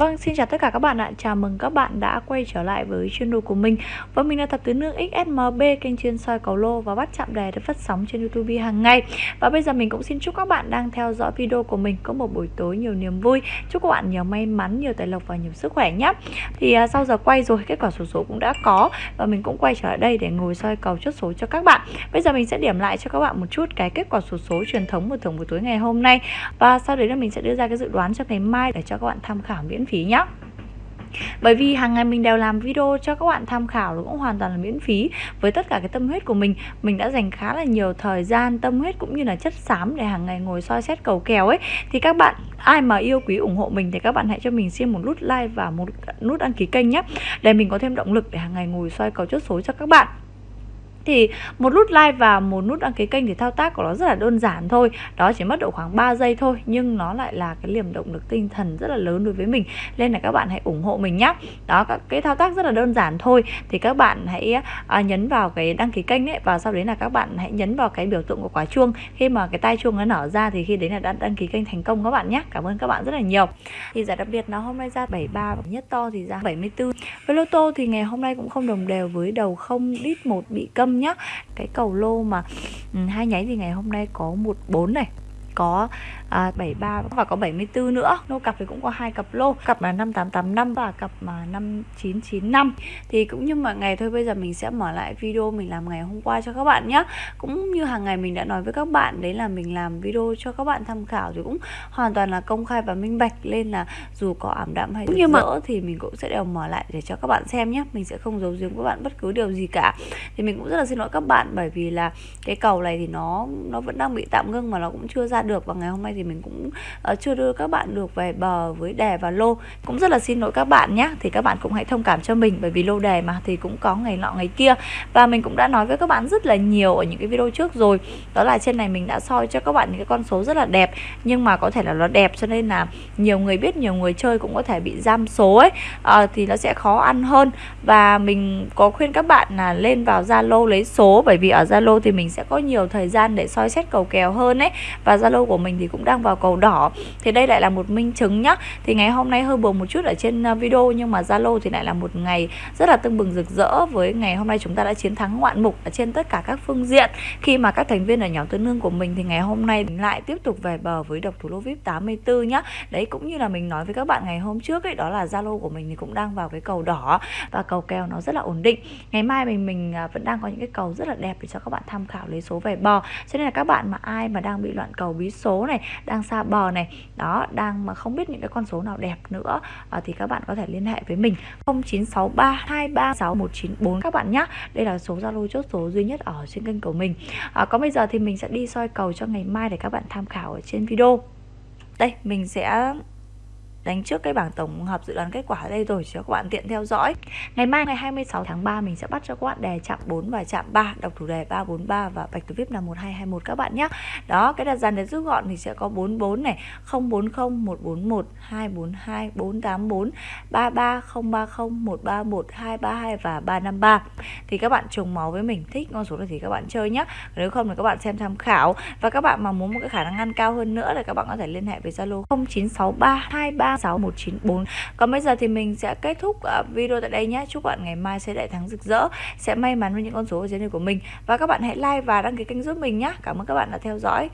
Vâng, xin chào tất cả các bạn ạ. Chào mừng các bạn đã quay trở lại với channel của mình. Và mình là Thập Tứ Nương XSMB, kênh chuyên soi cầu lô và bắt chạm đề được phát sóng trên YouTube hàng ngày. Và bây giờ mình cũng xin chúc các bạn đang theo dõi video của mình có một buổi tối nhiều niềm vui. Chúc các bạn nhiều may mắn, nhiều tài lộc và nhiều sức khỏe nhé. Thì à, sau giờ quay rồi, kết quả số số cũng đã có và mình cũng quay trở lại đây để ngồi soi cầu chốt số cho các bạn. Bây giờ mình sẽ điểm lại cho các bạn một chút cái kết quả số số truyền thống của thưởng buổi tối ngày hôm nay. Và sau đấy là mình sẽ đưa ra cái dự đoán cho ngày mai để cho các bạn tham khảo miễn phí nhé bởi vì hàng ngày mình đều làm video cho các bạn tham khảo cũng hoàn toàn là miễn phí. Với tất cả cái tâm huyết của mình mình đã dành khá là nhiều thời gian, tâm huyết cũng như là chất xám để hàng ngày ngồi soi xét cầu kèo ấy. Thì các bạn, ai mà yêu quý ủng hộ mình thì các bạn hãy cho mình xin một nút like và một nút đăng ký kênh nhé để mình có thêm động lực để hàng ngày ngồi soi cầu chốt số cho các bạn thì một nút like và một nút đăng ký kênh thì thao tác của nó rất là đơn giản thôi. Đó chỉ mất độ khoảng 3 giây thôi nhưng nó lại là cái liềm động lực tinh thần rất là lớn đối với mình. Nên là các bạn hãy ủng hộ mình nhé đó các cái thao tác rất là đơn giản thôi. Thì các bạn hãy à, nhấn vào cái đăng ký kênh ấy và sau đấy là các bạn hãy nhấn vào cái biểu tượng của quả chuông. Khi mà cái tai chuông nó nở ra thì khi đấy là đã đăng ký kênh thành công các bạn nhé cảm ơn các bạn rất là nhiều. Thì giải đặc biệt nó hôm nay ra 73 nhất to thì ra 74 với lô tô thì ngày hôm nay cũng không đồng đều với đầu không đít một bị câm nhá. Cái cầu lô mà ừ, hai nháy thì ngày hôm nay có một bốn này có à, 73 và có 74 nữa. Lô cặp thì cũng có hai cặp lô cặp là 5885 và cặp mà 5995 thì cũng như mọi ngày thôi bây giờ mình sẽ mở lại video mình làm ngày hôm qua cho các bạn nhé cũng như hàng ngày mình đã nói với các bạn đấy là mình làm video cho các bạn tham khảo thì cũng hoàn toàn là công khai và minh bạch. Lên là dù có ảm đạm hay như mà thì mình cũng sẽ đều mở lại để cho các bạn xem nhé mình sẽ không giấu giếm các bạn bất cứ điều gì cả. Thì mình cũng rất là xin lỗi các bạn bởi vì là cái cầu này thì nó nó vẫn đang bị tạm ngưng mà nó cũng chưa ra được và ngày hôm nay thì thì mình cũng uh, chưa đưa các bạn được về bờ với đề và lô. Cũng rất là xin lỗi các bạn nhé thì các bạn cũng hãy thông cảm cho mình bởi vì lô đề mà thì cũng có ngày nọ ngày kia. Và mình cũng đã nói với các bạn rất là nhiều ở những cái video trước rồi đó là trên này mình đã soi cho các bạn những cái con số rất là đẹp nhưng mà có thể là nó đẹp cho nên là nhiều người biết nhiều người chơi cũng có thể bị giam số ấy à, thì nó sẽ khó ăn hơn. Và mình có khuyên các bạn là lên vào Zalo lấy số bởi vì ở Zalo thì mình sẽ có nhiều thời gian để soi xét cầu kèo hơn ấy. Và Zalo của mình thì cũng đang vào cầu đỏ. Thì đây lại là một minh chứng nhá. Thì ngày hôm nay hơi buồn một chút ở trên à, video nhưng mà Zalo thì lại là một ngày rất là tưng bừng rực rỡ với ngày hôm nay chúng ta đã chiến thắng ngoạn mục ở trên tất cả các phương diện. Khi mà các thành viên ở nhóm tương nương của mình thì ngày hôm nay lại tiếp tục về bờ với độc thủ lô vip 84 nhá. Đấy, cũng như là mình nói với các bạn ngày hôm trước ấy, đó là Zalo của mình thì cũng đang vào cái cầu đỏ và cầu kèo nó rất là ổn định. Ngày mai mình mình à, vẫn đang có những cái cầu rất là đẹp để cho các bạn tham khảo lấy số về bò. Cho nên là các bạn mà ai mà đang bị loạn cầu bí số này đang xa bờ này. Đó đang mà không biết những cái con số nào đẹp nữa à, thì các bạn có thể liên hệ với mình. 0963 236 các bạn nhé đây là số Zalo chốt số duy nhất ở trên kênh của mình. À, còn bây giờ thì mình sẽ đi soi cầu cho ngày mai để các bạn tham khảo ở trên video. Đây mình sẽ đánh trước cái bảng tổng hợp dự đoán kết quả ở đây rồi, cho các bạn tiện theo dõi. Ngày mai, ngày 26 tháng 3 mình sẽ bắt cho các bạn đề chạm 4 và chạm 3 đọc thủ đề 343 và bạch tử vip là 1221 các bạn nhé. Đó, cái đặt dàn để rút gọn thì sẽ có 44 này 040 141 242 484 33 030 131 232 và 353 thì các bạn trùng máu với mình, thích con số này thì các bạn chơi nhé. Nếu không thì các bạn xem tham khảo. Và các bạn mà muốn một cái khả năng ăn cao hơn nữa thì các bạn có thể liên hệ với Zalo 0963 23 36194 Còn bây giờ thì mình sẽ kết thúc ờ, video tại đây nhé. Chúc bạn ngày mai sẽ đại thắng rực rỡ, Sẽ may mắn với những con số ở trên này của mình. Và các bạn hãy like và đăng ký kênh giúp mình nhé. Cảm ơn các bạn đã theo dõi.